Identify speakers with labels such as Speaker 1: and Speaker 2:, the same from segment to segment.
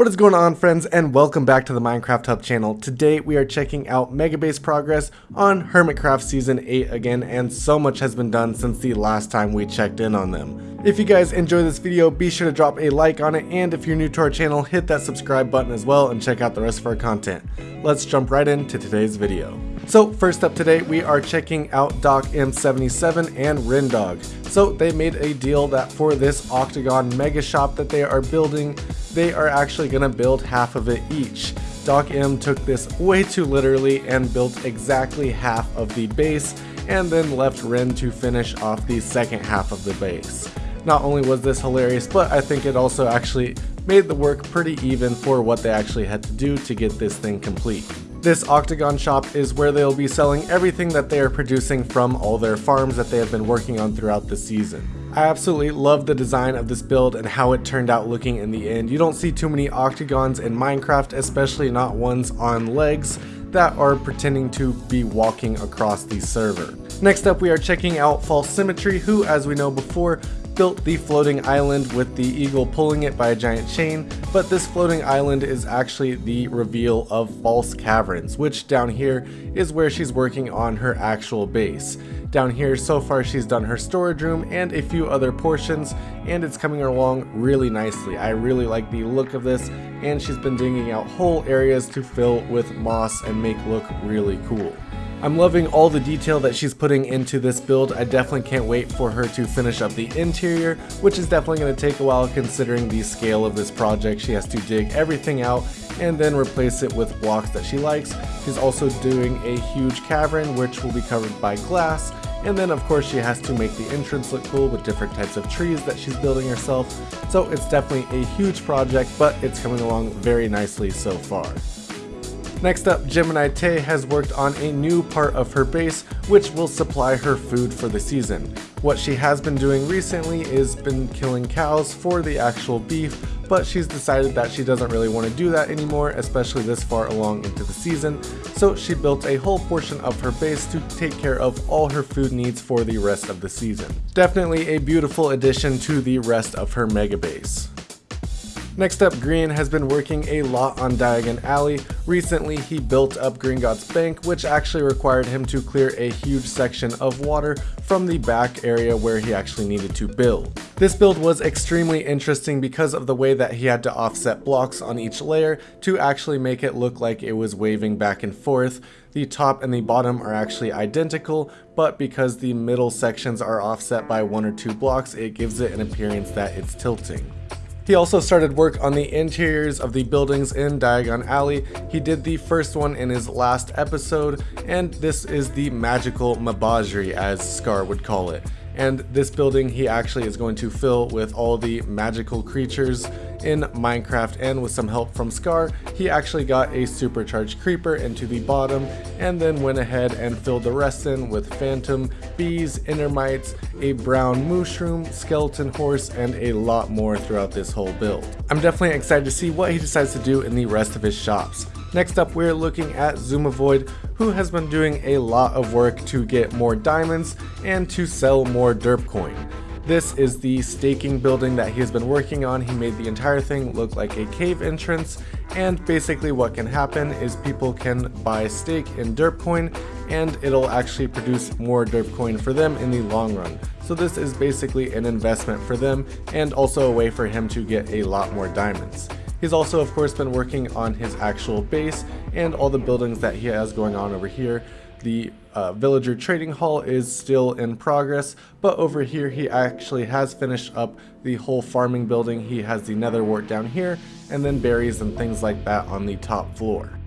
Speaker 1: What is going on friends and welcome back to the Minecraft Hub channel. Today we are checking out Megabase progress on Hermitcraft Season 8 again and so much has been done since the last time we checked in on them. If you guys enjoy this video be sure to drop a like on it and if you're new to our channel hit that subscribe button as well and check out the rest of our content. Let's jump right into today's video. So first up today we are checking out Doc M77 and Rendog. So they made a deal that for this Octagon Mega Shop that they are building they are actually going to build half of it each. Doc M took this way too literally and built exactly half of the base and then left Ren to finish off the second half of the base. Not only was this hilarious, but I think it also actually made the work pretty even for what they actually had to do to get this thing complete. This Octagon shop is where they'll be selling everything that they are producing from all their farms that they have been working on throughout the season. I absolutely love the design of this build and how it turned out looking in the end. You don't see too many octagons in Minecraft, especially not ones on legs that are pretending to be walking across the server. Next up we are checking out False Symmetry who as we know before built the floating island with the eagle pulling it by a giant chain, but this floating island is actually the reveal of False Caverns, which down here is where she's working on her actual base. Down here, so far she's done her storage room and a few other portions, and it's coming along really nicely. I really like the look of this, and she's been digging out whole areas to fill with moss and make look really cool. I'm loving all the detail that she's putting into this build. I definitely can't wait for her to finish up the interior, which is definitely going to take a while considering the scale of this project. She has to dig everything out and then replace it with blocks that she likes. She's also doing a huge cavern, which will be covered by glass. And then of course she has to make the entrance look cool with different types of trees that she's building herself. So it's definitely a huge project, but it's coming along very nicely so far. Next up, Gemini Tay has worked on a new part of her base, which will supply her food for the season. What she has been doing recently is been killing cows for the actual beef, but she's decided that she doesn't really want to do that anymore, especially this far along into the season, so she built a whole portion of her base to take care of all her food needs for the rest of the season. Definitely a beautiful addition to the rest of her mega base. Next up, Grian has been working a lot on Diagon Alley. Recently, he built up Gringotts Bank, which actually required him to clear a huge section of water from the back area where he actually needed to build. This build was extremely interesting because of the way that he had to offset blocks on each layer to actually make it look like it was waving back and forth. The top and the bottom are actually identical, but because the middle sections are offset by one or two blocks, it gives it an appearance that it's tilting. He also started work on the interiors of the buildings in Diagon Alley. He did the first one in his last episode, and this is the magical Mabajri as Scar would call it and this building he actually is going to fill with all the magical creatures in Minecraft and with some help from Scar, he actually got a supercharged creeper into the bottom and then went ahead and filled the rest in with phantom, bees, endermites, a brown mushroom, skeleton horse, and a lot more throughout this whole build. I'm definitely excited to see what he decides to do in the rest of his shops. Next up, we're looking at Xisumavoid, who has been doing a lot of work to get more diamonds and to sell more derp coin. This is the staking building that he has been working on. He made the entire thing look like a cave entrance and basically what can happen is people can buy stake in derp coin and it'll actually produce more derp coin for them in the long run. So this is basically an investment for them and also a way for him to get a lot more diamonds. He's also of course been working on his actual base and all the buildings that he has going on over here. The uh, villager trading hall is still in progress, but over here he actually has finished up the whole farming building. He has the nether wart down here and then berries and things like that on the top floor.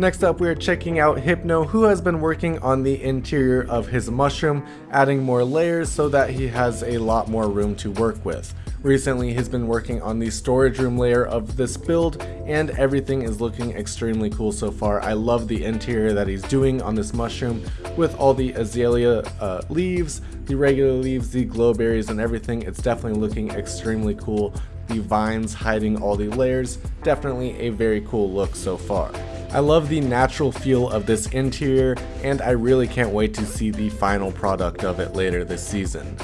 Speaker 1: Next up, we are checking out Hypno, who has been working on the interior of his mushroom, adding more layers so that he has a lot more room to work with. Recently, he's been working on the storage room layer of this build, and everything is looking extremely cool so far. I love the interior that he's doing on this mushroom with all the azalea uh, leaves, the regular leaves, the glowberries, and everything. It's definitely looking extremely cool. The vines hiding all the layers, definitely a very cool look so far. I love the natural feel of this interior, and I really can't wait to see the final product of it later this season.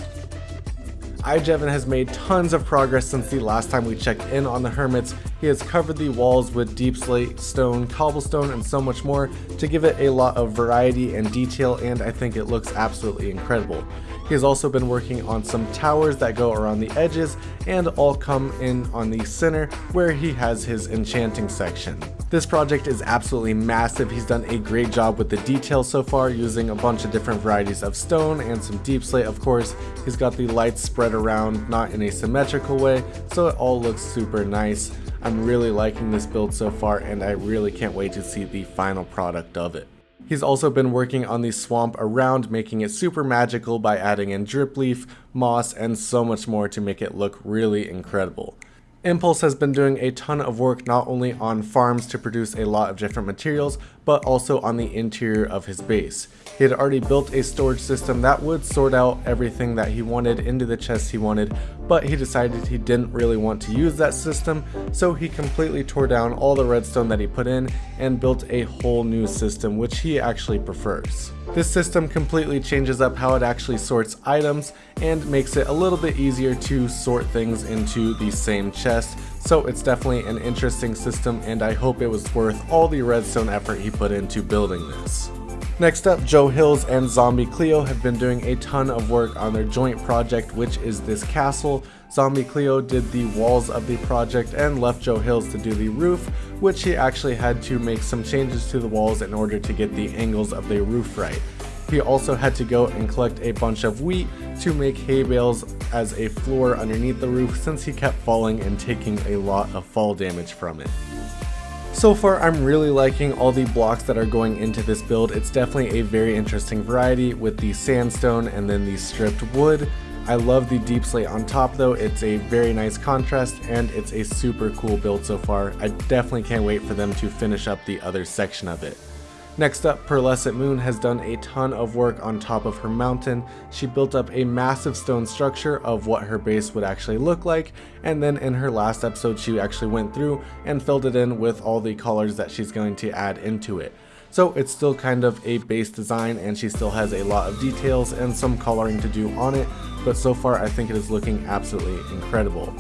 Speaker 1: iJevin has made tons of progress since the last time we checked in on the Hermits. He has covered the walls with deep slate, stone, cobblestone, and so much more to give it a lot of variety and detail, and I think it looks absolutely incredible. He has also been working on some towers that go around the edges and all come in on the center where he has his enchanting section. This project is absolutely massive. He's done a great job with the details so far using a bunch of different varieties of stone and some deep slate of course. He's got the lights spread around not in a symmetrical way so it all looks super nice. I'm really liking this build so far and I really can't wait to see the final product of it. He's also been working on the swamp around, making it super magical by adding in drip leaf, moss, and so much more to make it look really incredible. Impulse has been doing a ton of work not only on farms to produce a lot of different materials, but also on the interior of his base. He had already built a storage system that would sort out everything that he wanted into the chests he wanted, but he decided he didn't really want to use that system, so he completely tore down all the redstone that he put in and built a whole new system which he actually prefers. This system completely changes up how it actually sorts items and makes it a little bit easier to sort things into the same chest, so it's definitely an interesting system and I hope it was worth all the redstone effort he put into building this. Next up, Joe Hills and Zombie Cleo have been doing a ton of work on their joint project, which is this castle. Zombie Cleo did the walls of the project and left Joe Hills to do the roof, which he actually had to make some changes to the walls in order to get the angles of the roof right. He also had to go and collect a bunch of wheat to make hay bales as a floor underneath the roof since he kept falling and taking a lot of fall damage from it. So far, I'm really liking all the blocks that are going into this build. It's definitely a very interesting variety with the sandstone and then the stripped wood. I love the deep slate on top though, it's a very nice contrast and it's a super cool build so far. I definitely can't wait for them to finish up the other section of it. Next up, Pearlescent Moon has done a ton of work on top of her mountain. She built up a massive stone structure of what her base would actually look like, and then in her last episode she actually went through and filled it in with all the colors that she's going to add into it. So it's still kind of a base design and she still has a lot of details and some coloring to do on it, but so far I think it is looking absolutely incredible.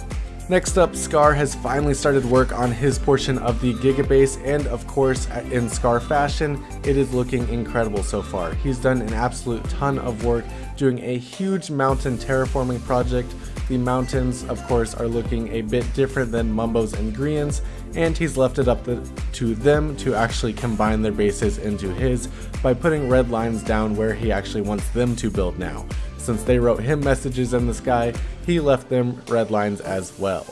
Speaker 1: Next up, Scar has finally started work on his portion of the Gigabase and of course in Scar fashion, it is looking incredible so far. He's done an absolute ton of work doing a huge mountain terraforming project. The mountains of course are looking a bit different than Mumbo's and Grian's and he's left it up to them to actually combine their bases into his by putting red lines down where he actually wants them to build now. Since they wrote him messages in the sky, he left them red lines as well.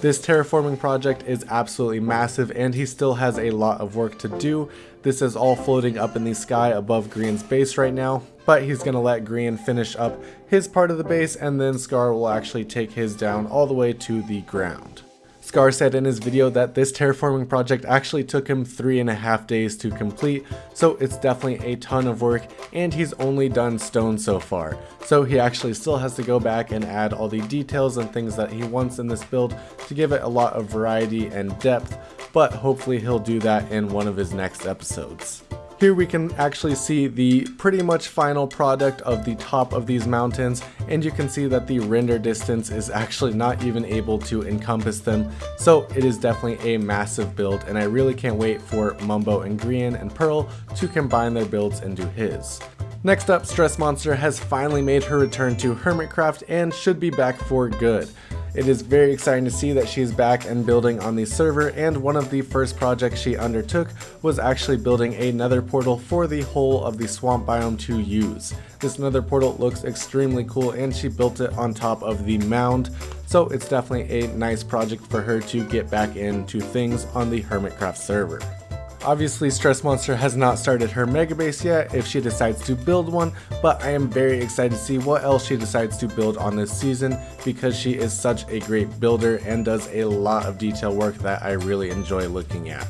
Speaker 1: This terraforming project is absolutely massive and he still has a lot of work to do. This is all floating up in the sky above Grian's base right now, but he's going to let Green finish up his part of the base and then Scar will actually take his down all the way to the ground. Scar said in his video that this terraforming project actually took him three and a half days to complete, so it's definitely a ton of work, and he's only done stone so far. So he actually still has to go back and add all the details and things that he wants in this build to give it a lot of variety and depth, but hopefully he'll do that in one of his next episodes. Here we can actually see the pretty much final product of the top of these mountains and you can see that the render distance is actually not even able to encompass them so it is definitely a massive build and I really can't wait for Mumbo and Grian and Pearl to combine their builds into his. Next up, Stress Monster has finally made her return to Hermitcraft and should be back for good. It is very exciting to see that she's back and building on the server and one of the first projects she undertook was actually building a nether portal for the whole of the swamp biome to use. This nether portal looks extremely cool and she built it on top of the mound so it's definitely a nice project for her to get back into things on the Hermitcraft server. Obviously, Stress Monster has not started her mega base yet if she decides to build one, but I am very excited to see what else she decides to build on this season because she is such a great builder and does a lot of detail work that I really enjoy looking at.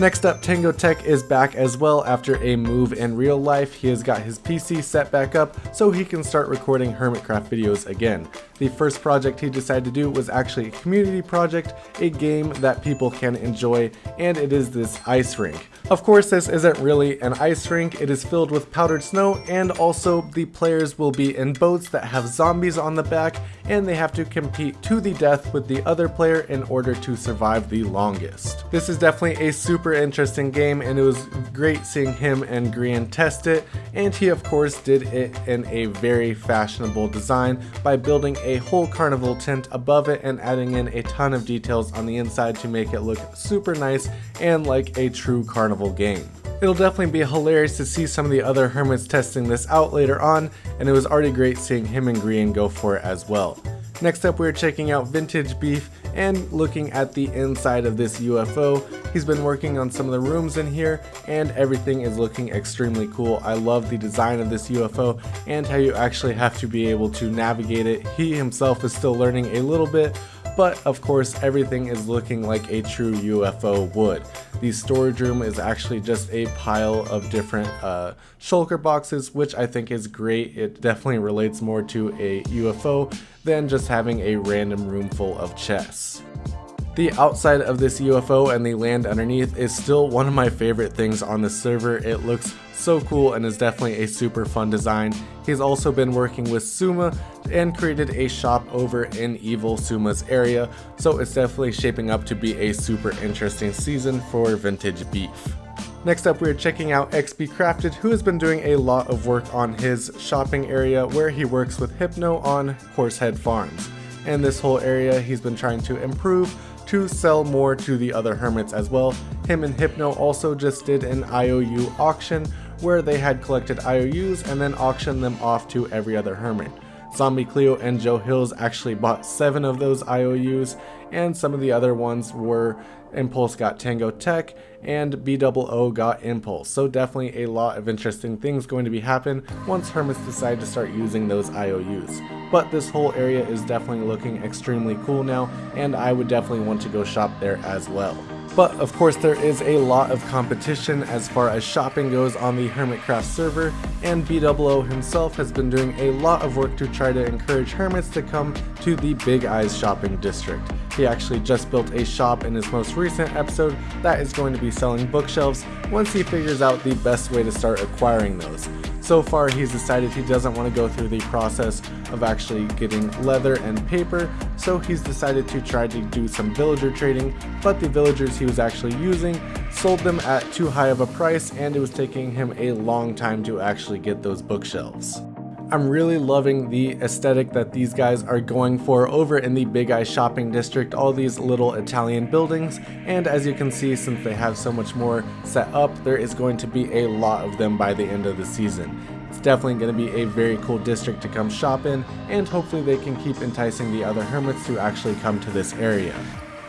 Speaker 1: Next up, Tango Tech is back as well after a move in real life. He has got his PC set back up so he can start recording Hermitcraft videos again. The first project he decided to do was actually a community project, a game that people can enjoy, and it is this ice rink. Of course, this isn't really an ice rink, it is filled with powdered snow, and also the players will be in boats that have zombies on the back, and they have to compete to the death with the other player in order to survive the longest. This is definitely a super interesting game, and it was great seeing him and Grian test it, and he of course did it in a very fashionable design by building a whole carnival tent above it and adding in a ton of details on the inside to make it look super nice and like a true carnival game. It'll definitely be hilarious to see some of the other hermits testing this out later on, and it was already great seeing him and Grian go for it as well. Next up we're checking out Vintage Beef and looking at the inside of this UFO. He's been working on some of the rooms in here and everything is looking extremely cool. I love the design of this UFO and how you actually have to be able to navigate it. He himself is still learning a little bit, but of course everything is looking like a true UFO would. The storage room is actually just a pile of different uh, shulker boxes, which I think is great. It definitely relates more to a UFO than just having a random room full of chests. The outside of this UFO and the land underneath is still one of my favorite things on the server. It looks so cool and is definitely a super fun design. He's also been working with Suma and created a shop over in Evil Suma's area, so it's definitely shaping up to be a super interesting season for Vintage Beef. Next up, we're checking out XB Crafted, who has been doing a lot of work on his shopping area where he works with Hypno on Horsehead Farms. And this whole area he's been trying to improve to sell more to the other hermits as well. Him and Hypno also just did an IOU auction where they had collected IOUs and then auctioned them off to every other hermit. Zombie Cleo and Joe Hills actually bought 7 of those IOUs, and some of the other ones were Impulse got Tango Tech, and BOO got Impulse. So definitely a lot of interesting things going to be happen once Hermits decide to start using those IOUs. But this whole area is definitely looking extremely cool now, and I would definitely want to go shop there as well. But of course there is a lot of competition as far as shopping goes on the Hermitcraft server, and BOO himself has been doing a lot of work to try to encourage hermits to come to the Big Eyes shopping district. He actually just built a shop in his most recent episode that is going to be selling bookshelves once he figures out the best way to start acquiring those. So far he's decided he doesn't want to go through the process of actually getting leather and paper, so he's decided to try to do some villager trading, but the villagers he was actually using sold them at too high of a price and it was taking him a long time to actually get those bookshelves. I'm really loving the aesthetic that these guys are going for over in the Big Eye shopping district, all these little Italian buildings, and as you can see since they have so much more set up, there is going to be a lot of them by the end of the season. It's definitely going to be a very cool district to come shop in, and hopefully they can keep enticing the other hermits to actually come to this area.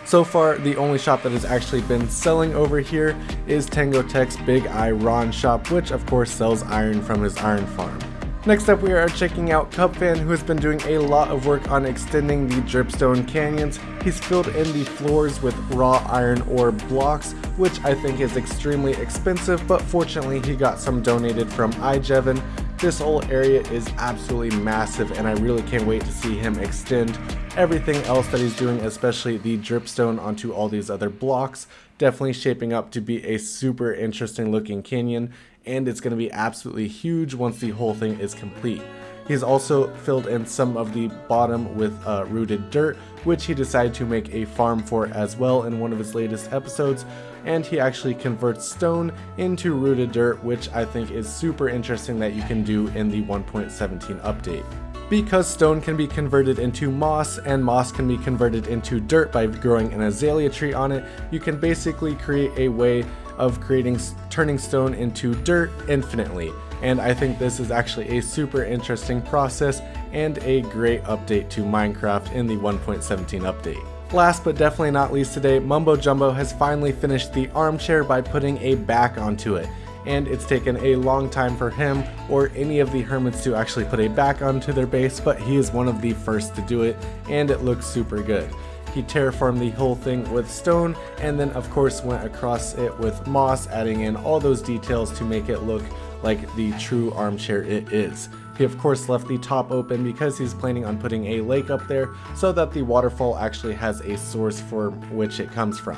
Speaker 1: So far, the only shop that has actually been selling over here is Tango Tech's Big Eye Ron shop, which of course sells iron from his iron farm. Next up we are checking out Cubfan who has been doing a lot of work on extending the dripstone canyons. He's filled in the floors with raw iron ore blocks which I think is extremely expensive but fortunately he got some donated from iJevin. This whole area is absolutely massive and I really can't wait to see him extend everything else that he's doing especially the dripstone onto all these other blocks. Definitely shaping up to be a super interesting looking canyon and it's going to be absolutely huge once the whole thing is complete. He's also filled in some of the bottom with uh, rooted dirt, which he decided to make a farm for as well in one of his latest episodes, and he actually converts stone into rooted dirt, which I think is super interesting that you can do in the 1.17 update. Because stone can be converted into moss and moss can be converted into dirt by growing an azalea tree on it, you can basically create a way of creating turning stone into dirt infinitely. And I think this is actually a super interesting process and a great update to Minecraft in the 1.17 update. Last but definitely not least today, Mumbo Jumbo has finally finished the armchair by putting a back onto it. And it's taken a long time for him or any of the hermits to actually put a back onto their base, but he is one of the first to do it, and it looks super good. He terraformed the whole thing with stone and then of course went across it with moss adding in all those details to make it look like the true armchair it is. He of course left the top open because he's planning on putting a lake up there so that the waterfall actually has a source for which it comes from.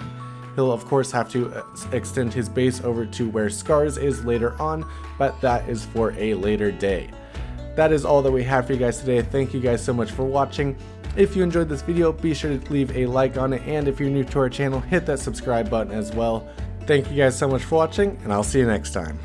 Speaker 1: He'll of course have to uh, extend his base over to where Scars is later on, but that is for a later day. That is all that we have for you guys today. Thank you guys so much for watching. If you enjoyed this video, be sure to leave a like on it, and if you're new to our channel, hit that subscribe button as well. Thank you guys so much for watching, and I'll see you next time.